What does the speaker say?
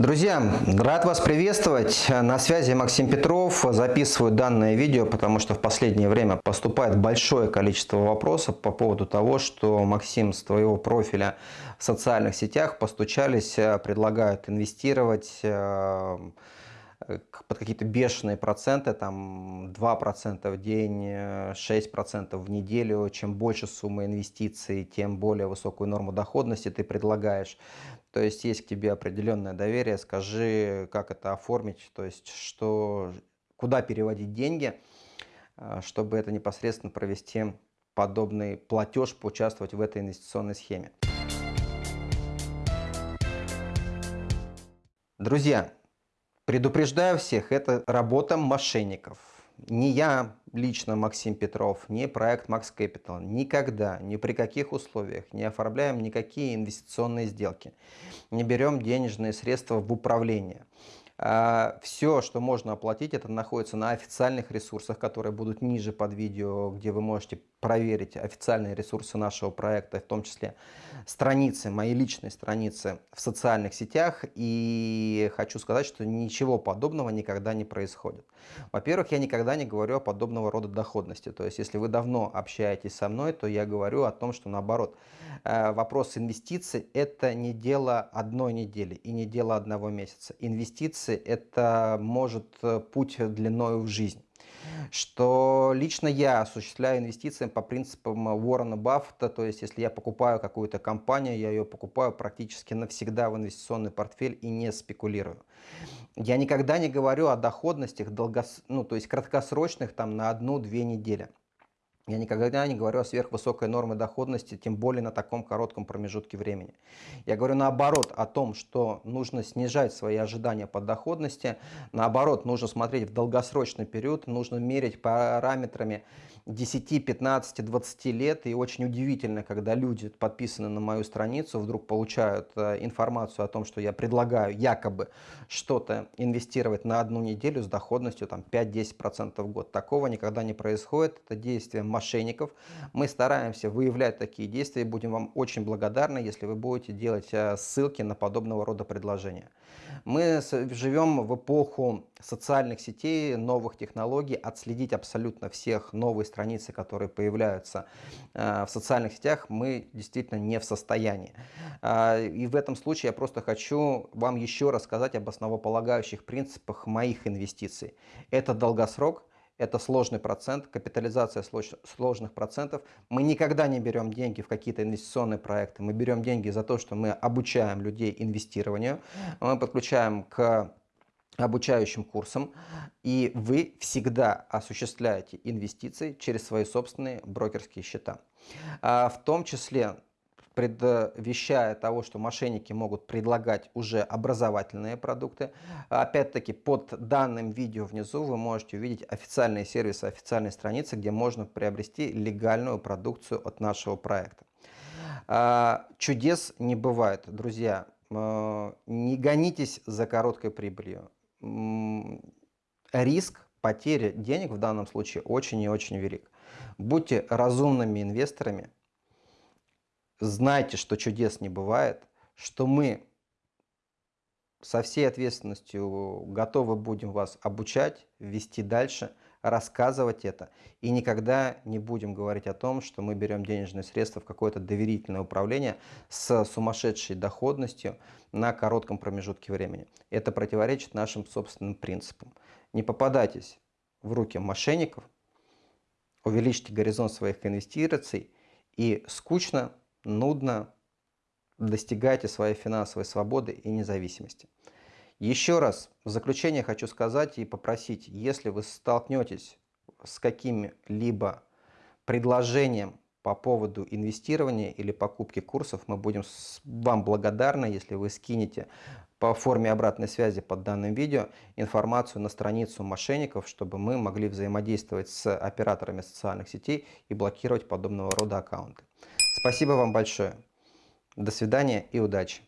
Друзья, рад вас приветствовать. На связи Максим Петров. Записываю данное видео, потому что в последнее время поступает большое количество вопросов по поводу того, что Максим с твоего профиля в социальных сетях постучались, предлагают инвестировать э, под какие-то бешеные проценты, там 2% в день, 6% в неделю. Чем больше сумма инвестиций, тем более высокую норму доходности ты предлагаешь. То есть есть к тебе определенное доверие, скажи, как это оформить, то есть что, куда переводить деньги, э, чтобы это непосредственно провести подобный платеж, поучаствовать в этой инвестиционной схеме. Друзья, предупреждаю всех, это работа мошенников. Не я лично, Максим Петров, не проект Max Capital никогда, ни при каких условиях не оформляем никакие инвестиционные сделки. Не берем денежные средства в управление. А, Все, что можно оплатить, это находится на официальных ресурсах, которые будут ниже под видео, где вы можете проверить официальные ресурсы нашего проекта, в том числе страницы, мои личные страницы в социальных сетях. И хочу сказать, что ничего подобного никогда не происходит. Во-первых, я никогда не говорю о подобного рода доходности. То есть, если вы давно общаетесь со мной, то я говорю о том, что наоборот, э, вопрос инвестиций – это не дело одной недели и не дело одного месяца. Инвестиции – это может э, путь длиною в жизнь что лично я осуществляю инвестиции по принципам Уоррена Баффета, то есть если я покупаю какую-то компанию, я ее покупаю практически навсегда в инвестиционный портфель и не спекулирую. Я никогда не говорю о доходностях, долгос... ну, то есть краткосрочных там на одну-две недели. Я никогда не говорю о сверхвысокой норме доходности, тем более на таком коротком промежутке времени. Я говорю наоборот о том, что нужно снижать свои ожидания по доходности, наоборот, нужно смотреть в долгосрочный период, нужно мерить параметрами 10, 15, 20 лет. И очень удивительно, когда люди, подписаны на мою страницу, вдруг получают э, информацию о том, что я предлагаю якобы что-то инвестировать на одну неделю с доходностью 5-10% в год. Такого никогда не происходит. Это действие мошенников. Мы стараемся выявлять такие действия и будем вам очень благодарны, если вы будете делать э, ссылки на подобного рода предложения. Мы живем в эпоху социальных сетей, новых технологий, отследить абсолютно всех новые страницы, которые появляются э, в социальных сетях, мы действительно не в состоянии. Э, и в этом случае я просто хочу вам еще рассказать об основополагающих принципах моих инвестиций. Это долгосрок, это сложный процент, капитализация сложных процентов. Мы никогда не берем деньги в какие-то инвестиционные проекты, мы берем деньги за то, что мы обучаем людей инвестированию, мы подключаем к обучающим курсам, и вы всегда осуществляете инвестиции через свои собственные брокерские счета. А, в том числе предвещая того, что мошенники могут предлагать уже образовательные продукты. Опять-таки под данным видео внизу вы можете увидеть официальные сервисы, официальные страницы, где можно приобрести легальную продукцию от нашего проекта. А, чудес не бывает, друзья. Не гонитесь за короткой прибылью риск потери денег в данном случае очень и очень велик. Будьте разумными инвесторами, знайте, что чудес не бывает, что мы со всей ответственностью готовы будем вас обучать, вести дальше, рассказывать это. И никогда не будем говорить о том, что мы берем денежные средства в какое-то доверительное управление с сумасшедшей доходностью на коротком промежутке времени. Это противоречит нашим собственным принципам. Не попадайтесь в руки мошенников, увеличьте горизонт своих инвестиций и скучно, нудно достигайте своей финансовой свободы и независимости. Еще раз в заключение хочу сказать и попросить, если вы столкнетесь с каким-либо предложением по поводу инвестирования или покупки курсов, мы будем вам благодарны, если вы скинете по форме обратной связи под данным видео информацию на страницу мошенников, чтобы мы могли взаимодействовать с операторами социальных сетей и блокировать подобного рода аккаунты. Спасибо вам большое. До свидания и удачи!